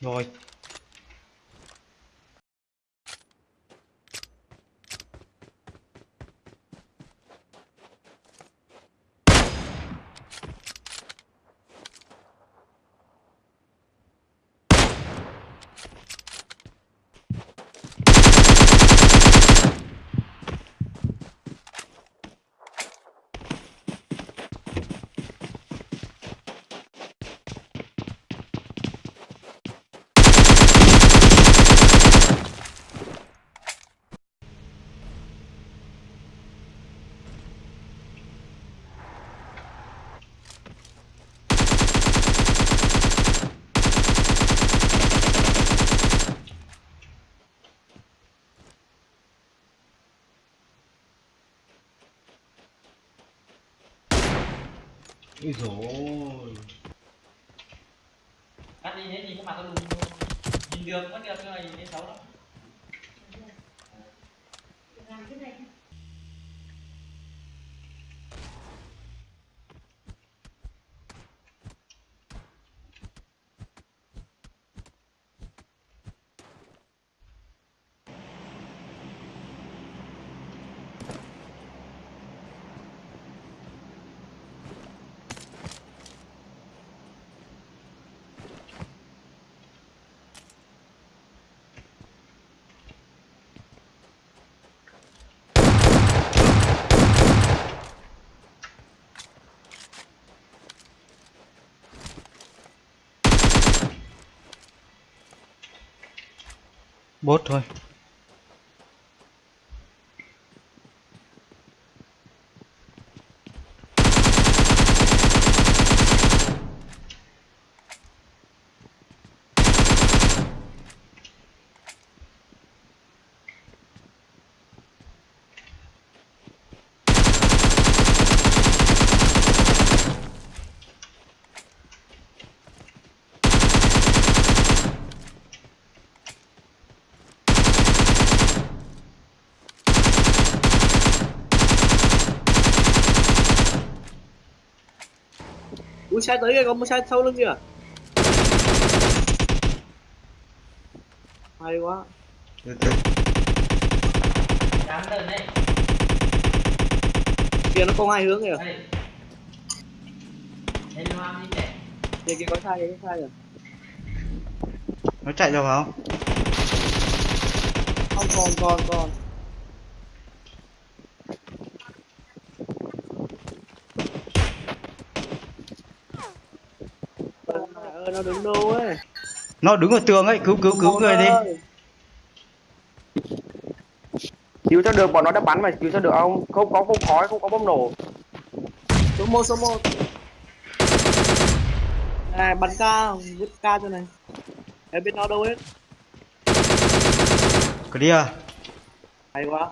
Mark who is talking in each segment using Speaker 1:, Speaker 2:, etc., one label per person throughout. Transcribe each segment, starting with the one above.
Speaker 1: Rồi. Ui dồi
Speaker 2: cắt đi, hết nhìn cái mặt tao luôn nhìn được vẫn được nhưng mà nhìn thấy xấu lắm.
Speaker 1: Bốt thôi.
Speaker 3: Xe tới kìa, có một xe sau lưng kìa. Hay quá. Kìa nó có hai hướng kìa. Kìa kìa có sai kìa, có sai kìa.
Speaker 1: Nó chạy rồi phải không?
Speaker 3: Không còn còn còn nó đứng đâu ấy?
Speaker 1: Nó đứng ở tường ấy, cứu cứu cứu người đi.
Speaker 4: cứu cho được bọn nó đã bắn mà cứu cho được không không có không khói không có bom nổ.
Speaker 3: Số 1 số 1 Này bắn ca, vứt ca cho này. Em biết nó đâu hết.
Speaker 1: Clear.
Speaker 3: Hay quá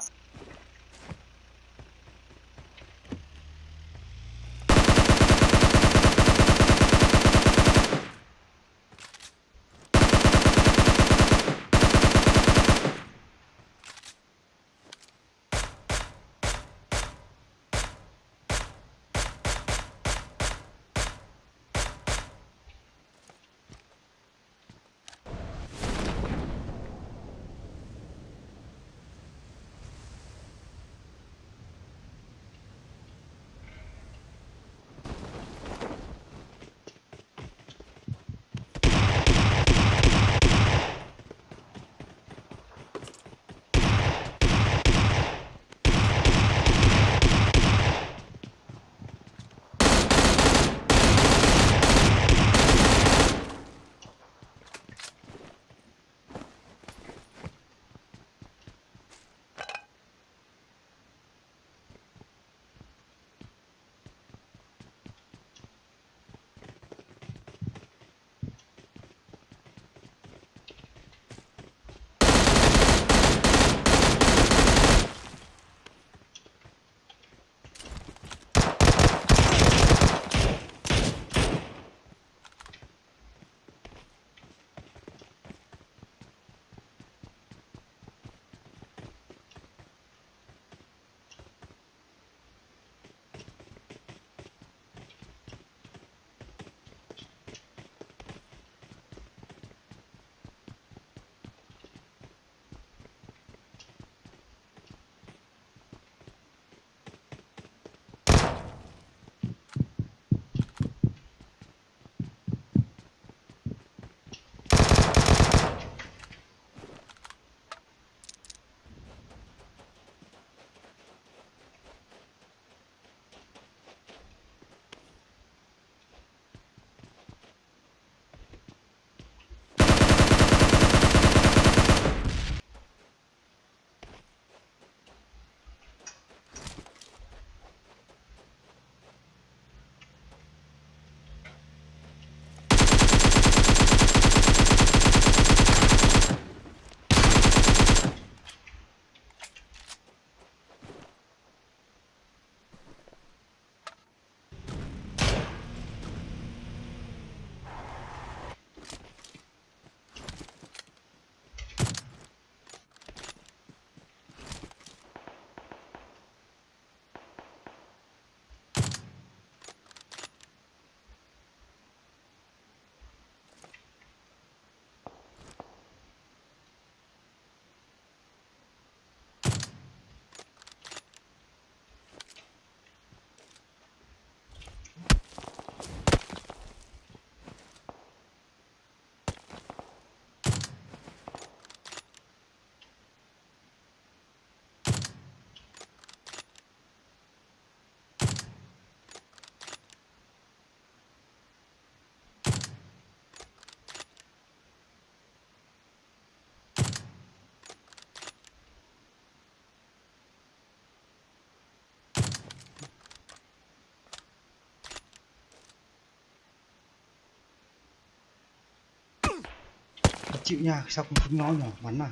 Speaker 1: chịu nha sao không chúng nó nhỏ bắn à?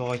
Speaker 1: Rồi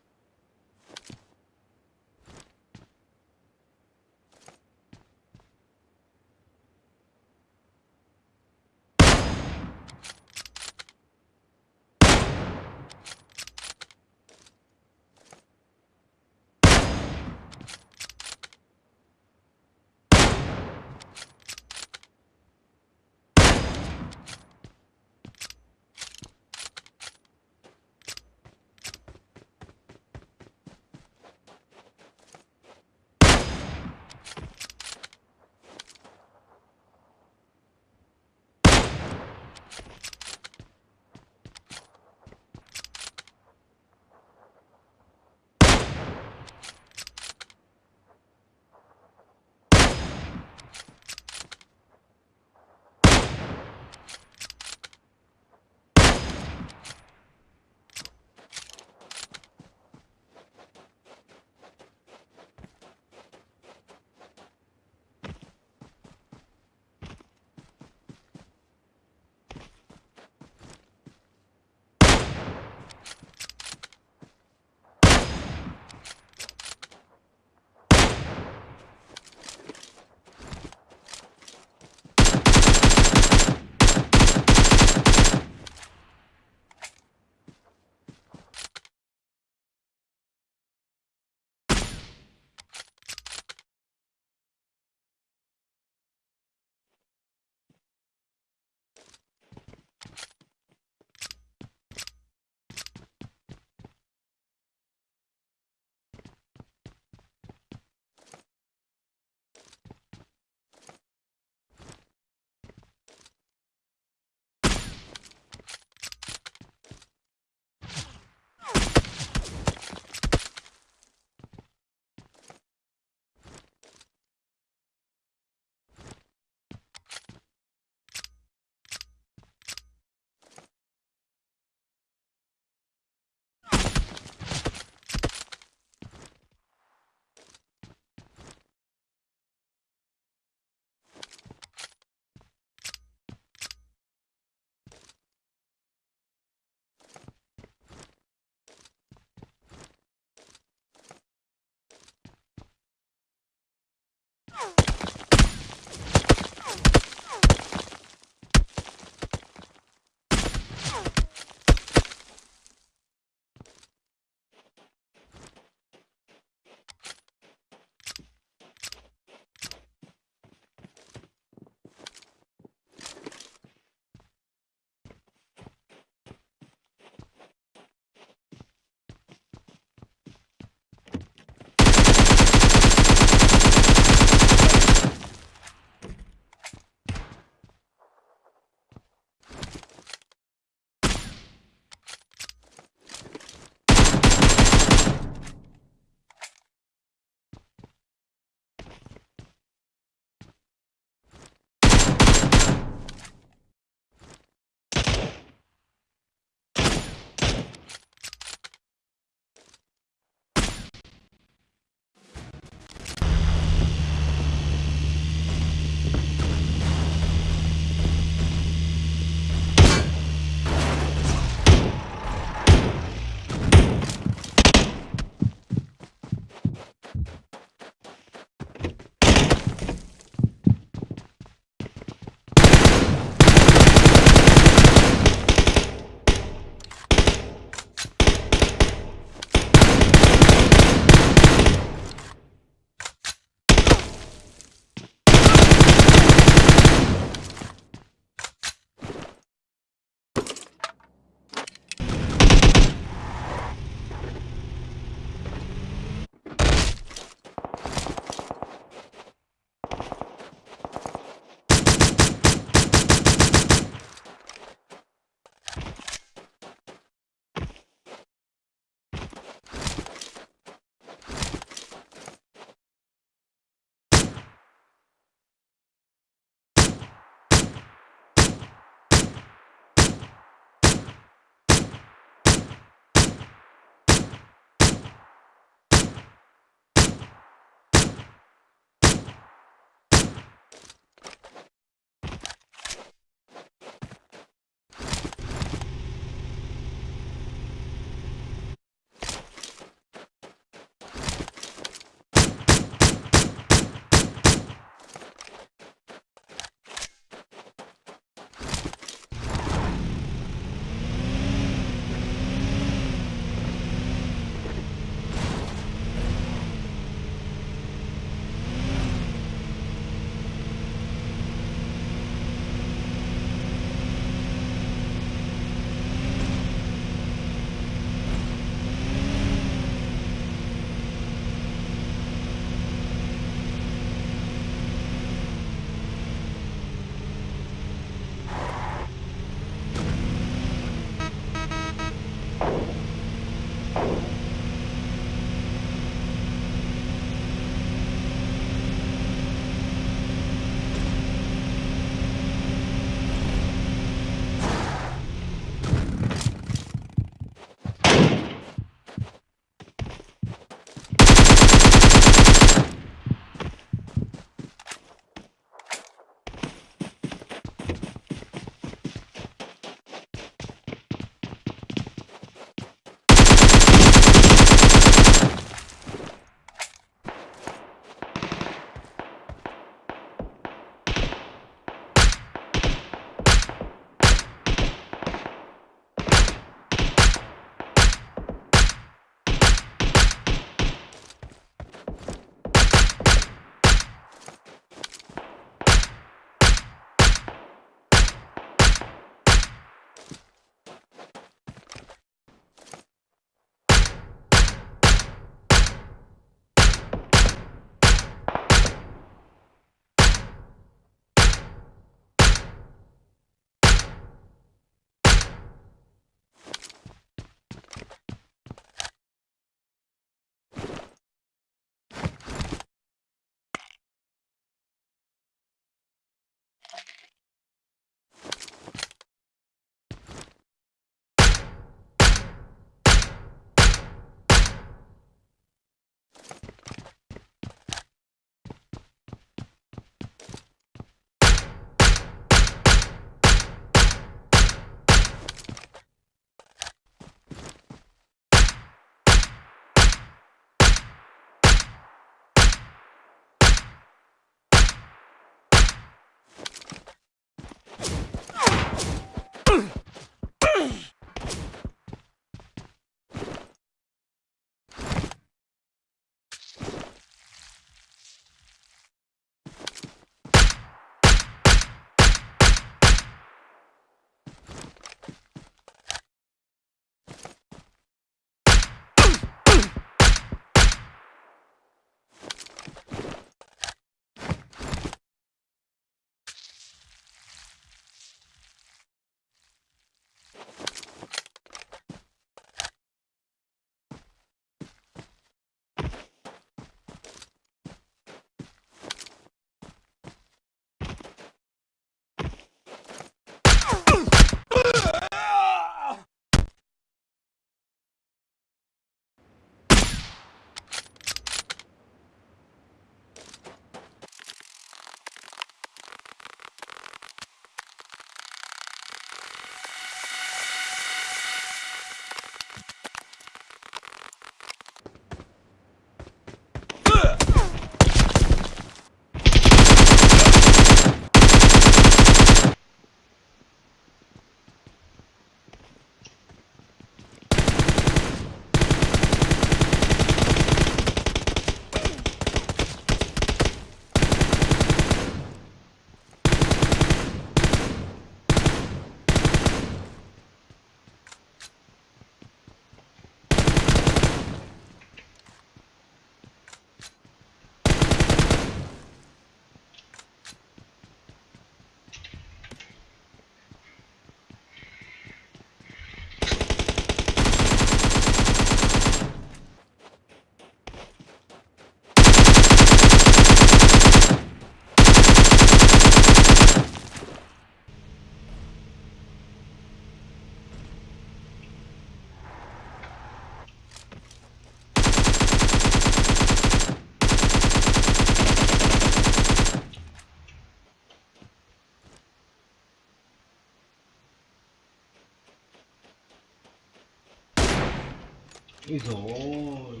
Speaker 1: ui dồi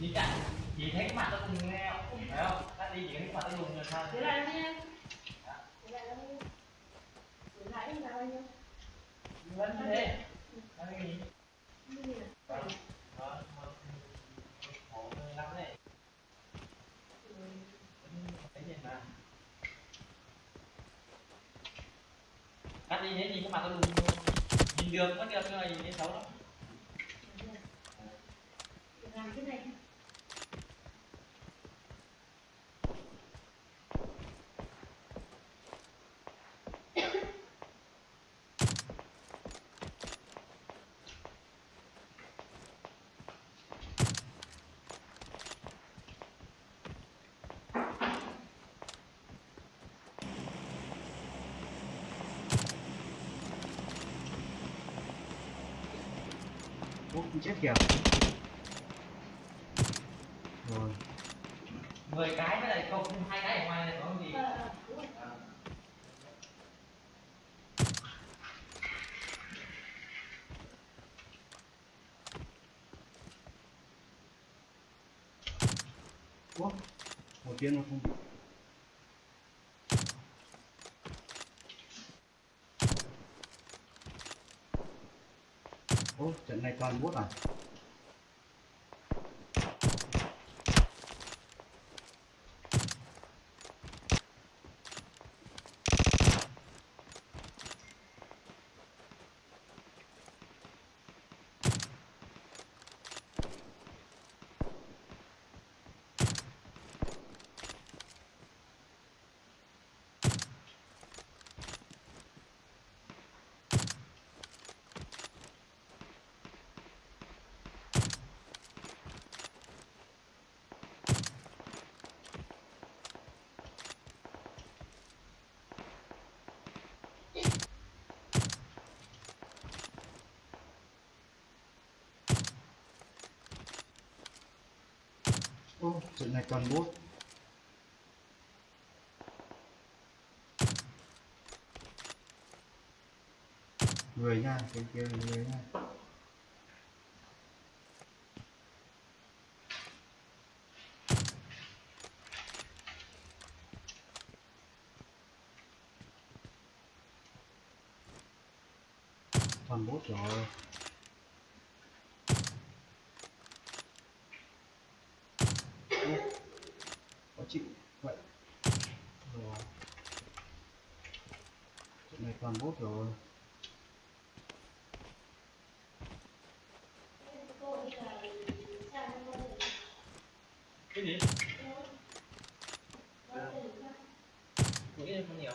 Speaker 2: Chị chạy, chị thấy cái mặt nó cùng nghe không? Phải không? Cắt đi chị thấy cái mặt nó cùng rồi sao?
Speaker 3: Thế là nha. Thế là nó Thế lại là bao nhiêu?
Speaker 2: Vẫn thế. Nó cái gì?
Speaker 3: Như gì nè?
Speaker 2: Đó, đó, khổ lắm đấy. Thấy gì mà. Cắt đi thế thì cái mặt nó lùn luôn nhìn được vẫn được nhưng mà nhìn xấu lắm
Speaker 3: Làm cái này.
Speaker 1: Kìa. Rồi.
Speaker 2: 10 cái với lại không hai cái ở ngoài này có gì?
Speaker 1: Ủa, một tiếng nó không Ô, trận này toàn bút à? Trận này còn bốt Người nha, cái kia người nha. Toàn bốt rồi Ô, khó chịu vậy rồi trận này toàn bốt rồi.
Speaker 2: Cái gì? Nghĩ em không nhiều?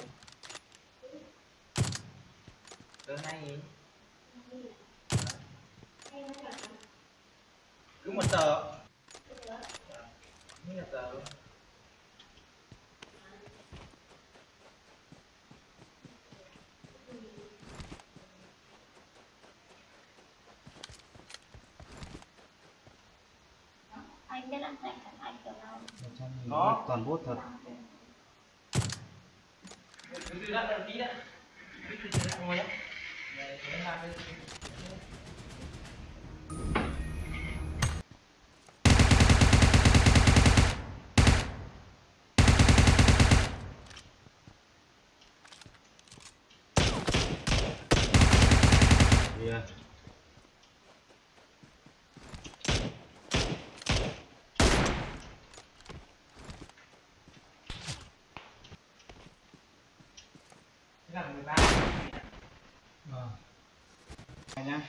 Speaker 2: Từ hai nghìn cứ một tờ. Như là tờ
Speaker 5: biết ăn sạch hẳn anh kiểu nào
Speaker 1: một trăm
Speaker 2: Có.
Speaker 1: toàn bốt thật
Speaker 2: cứ từ đó tí đã cứ từ từ ngồi đó Để để làm cái
Speaker 1: yeah. semuanya